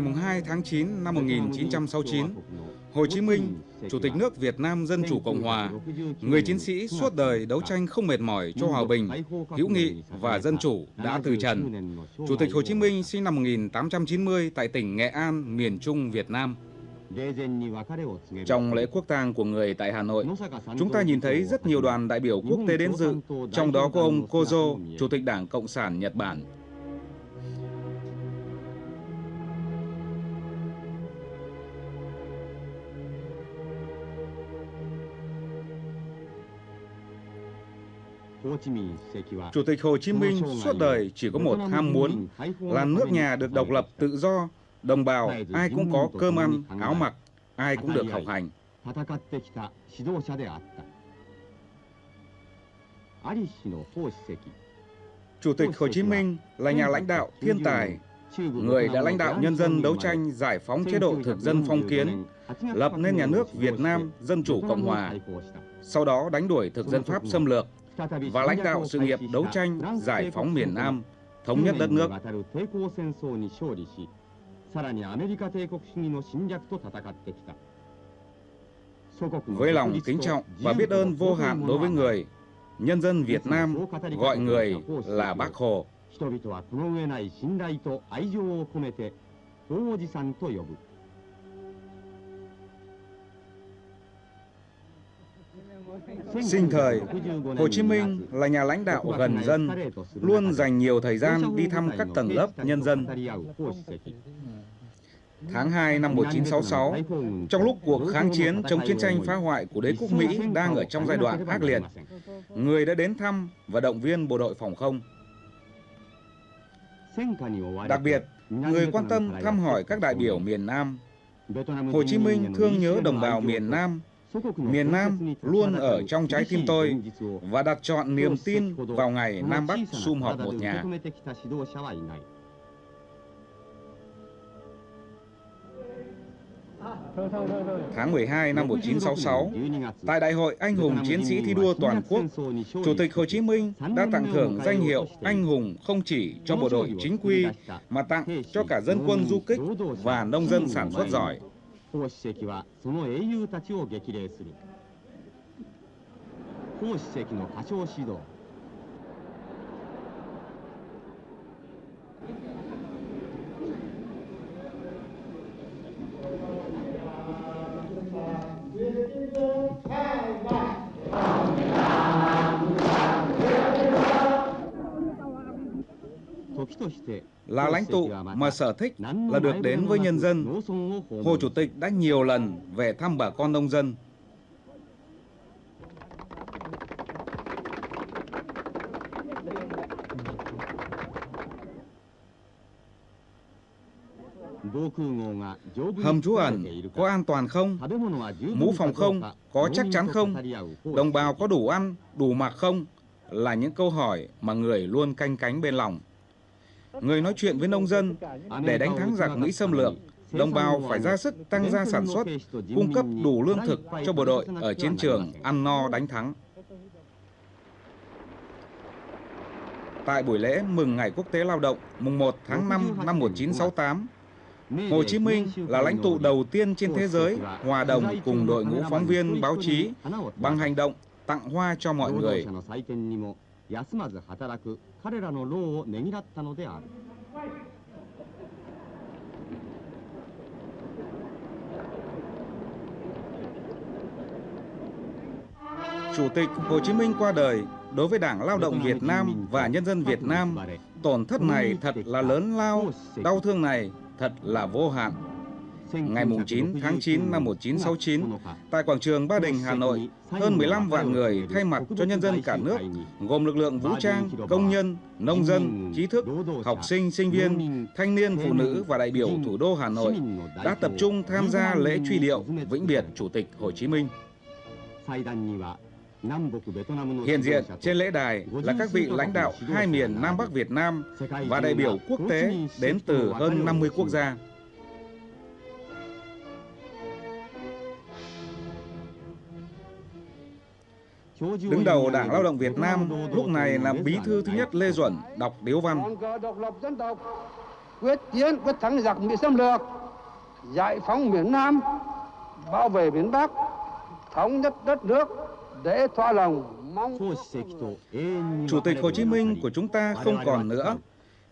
ngày 2 tháng 9 năm 1969, Hồ Chí Minh, Chủ tịch nước Việt Nam Dân Chủ Cộng Hòa, người chiến sĩ suốt đời đấu tranh không mệt mỏi cho hòa bình, hữu nghị và dân chủ đã từ trần. Chủ tịch Hồ Chí Minh sinh năm 1890 tại tỉnh Nghệ An, miền Trung Việt Nam. Trong lễ quốc tang của người tại Hà Nội, chúng ta nhìn thấy rất nhiều đoàn đại biểu quốc tế đến dự, trong đó có ông Kozo, Chủ tịch Đảng Cộng sản Nhật Bản. Chủ tịch Hồ Chí Minh suốt đời chỉ có một ham muốn là nước nhà được độc lập tự do, đồng bào ai cũng có cơm ăn, áo mặc, ai cũng được học hành. Chủ tịch Hồ Chí Minh là nhà lãnh đạo thiên tài, người đã lãnh đạo nhân dân đấu tranh giải phóng chế độ thực dân phong kiến, lập nên nhà nước Việt Nam Dân Chủ Cộng Hòa, sau đó đánh đuổi thực dân Pháp xâm lược, và lãnh đạo sự nghiệp đấu tranh giải phóng miền Nam, thống nhất đất nước. Với lòng kính trọng và biết ơn vô hạn đối với người, nhân dân Việt Nam gọi người là Bác Hồ. 人々はこの上ない信頼と愛情を込めて、大おじさんと呼ぶ。 Sinh thời, Hồ Chí Minh là nhà lãnh đạo gần dân, luôn dành nhiều thời gian đi thăm các tầng lớp nhân dân. Tháng 2 năm 1966, trong lúc cuộc kháng chiến chống chiến tranh phá hoại của đế quốc Mỹ đang ở trong giai đoạn ác liệt, người đã đến thăm và động viên bộ đội phòng không. Đặc biệt, người quan tâm thăm hỏi các đại biểu miền Nam. Hồ Chí Minh thương nhớ đồng bào miền Nam Miền Nam luôn ở trong trái tim tôi và đặt chọn niềm tin vào ngày Nam Bắc sum họp một nhà. Tháng 12 năm 1966, tại Đại hội Anh hùng Chiến sĩ thi đua toàn quốc, Chủ tịch Hồ Chí Minh đã tặng thưởng danh hiệu Anh hùng không chỉ cho bộ đội chính quy, mà tặng cho cả dân quân du kích và nông dân sản xuất giỏi. 孔子席はその英雄たちを激励する。孔子席の歌唱指導。Là lãnh tụ mà sở thích là được đến với nhân dân. Hồ Chủ tịch đã nhiều lần về thăm bà con nông dân. Hầm trú ẩn có an toàn không? Mũ phòng không? Có chắc chắn không? Đồng bào có đủ ăn, đủ mặc không? Là những câu hỏi mà người luôn canh cánh bên lòng. Người nói chuyện với nông dân để đánh thắng giặc Mỹ xâm lược, đồng bào phải ra sức tăng gia sản xuất, cung cấp đủ lương thực cho bộ đội ở chiến trường ăn no đánh thắng. Tại buổi lễ mừng Ngày Quốc tế Lao động mùng 1 tháng 5 năm 1968, Hồ Chí Minh là lãnh tụ đầu tiên trên thế giới hòa đồng cùng đội ngũ phóng viên báo chí bằng hành động tặng hoa cho mọi người. 休まず働く彼らの労をねぎらったのである Chủ tịch Hồ Chí Minh qua đời đối với Đảng Lao động Việt Nam và nhân dân Việt Nam, tổn thất này thật là lớn lao, đau thương này thật là vô hạn. Ngày 9 tháng 9 năm 1969, tại quảng trường Ba Đình, Hà Nội, hơn 15 vạn người thay mặt cho nhân dân cả nước, gồm lực lượng vũ trang, công nhân, nông dân, trí thức, học sinh, sinh viên, thanh niên, phụ nữ và đại biểu thủ đô Hà Nội đã tập trung tham gia lễ truy điệu vĩnh biệt Chủ tịch Hồ Chí Minh. Hiện diện trên lễ đài là các vị lãnh đạo hai miền Nam Bắc Việt Nam và đại biểu quốc tế đến từ hơn 50 quốc gia. Đứng đầu Đảng Lao động Việt Nam lúc này là bí thư thứ nhất Lê Duẩn đọc điếu văn. Quyết chiến quyết thắng giặc Mỹ xâm lược, giải phóng miền Nam, bảo vệ miền Bắc, thống nhất đất nước để thỏa lòng mong... Chủ tịch Hồ Chí Minh của chúng ta không còn nữa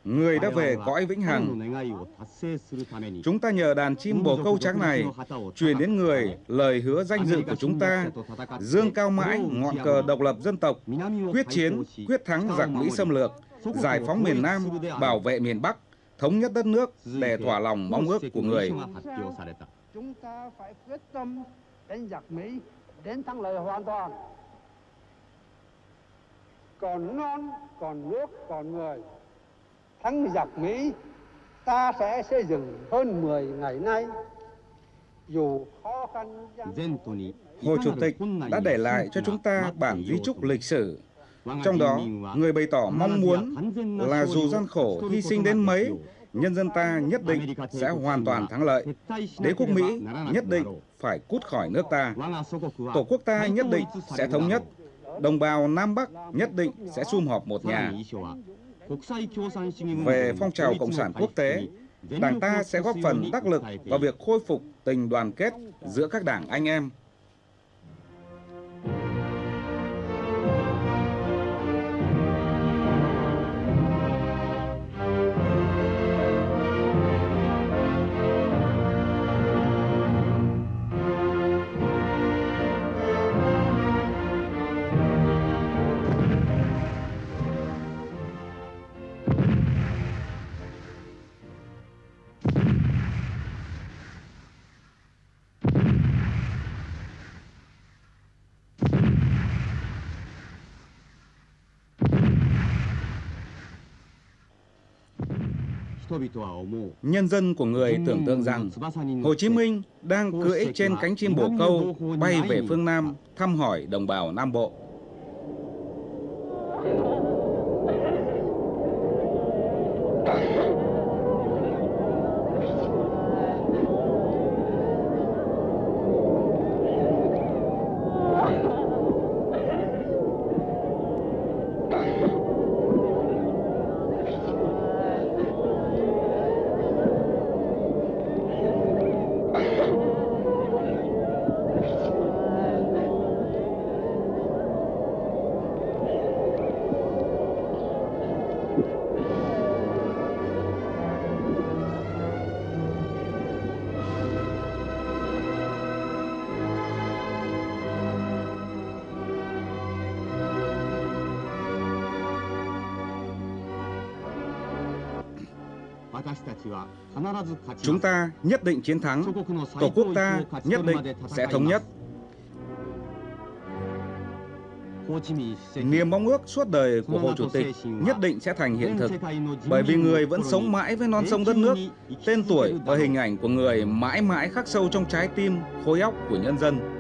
người đã về cõi vĩnh hằng. Chúng ta nhờ đàn chim bồ câu trắng này truyền đến người lời hứa danh dự của chúng ta, dương cao mãi ngọn cờ độc lập dân tộc, quyết chiến, quyết thắng giặc Mỹ xâm lược, giải phóng miền Nam, bảo vệ miền Bắc, thống nhất đất nước để thỏa lòng mong ước của người. Chúng ta phải quyết tâm đánh giặc Mỹ đến thắng lợi hoàn toàn. Còn non, còn nước, còn người thắng giặc Mỹ, ta Hồ Chủ tịch đã để lại cho chúng ta bản di trúc lịch sử. Trong đó, người bày tỏ mong muốn là dù gian khổ hy sinh đến mấy, nhân dân ta nhất định sẽ hoàn toàn thắng lợi. Đế quốc Mỹ nhất định phải cút khỏi nước ta. Tổ quốc ta nhất định sẽ thống nhất. Đồng bào Nam Bắc nhất định sẽ sum họp một nhà. Về phong trào Cộng sản quốc tế, Đảng ta sẽ góp phần đắc lực vào việc khôi phục tình đoàn kết giữa các đảng anh em. Nhân dân của người tưởng tượng rằng Hồ Chí Minh đang cưỡi trên cánh chim bồ câu bay về phương Nam thăm hỏi đồng bào Nam Bộ. Chúng ta nhất định chiến thắng, Tổ quốc ta nhất định sẽ thống nhất. Niềm mong ước suốt đời của Hồ Chủ tịch nhất định sẽ thành hiện thực, bởi vì người vẫn sống mãi với non sông đất nước, tên tuổi và hình ảnh của người mãi mãi khắc sâu trong trái tim, khối óc của nhân dân.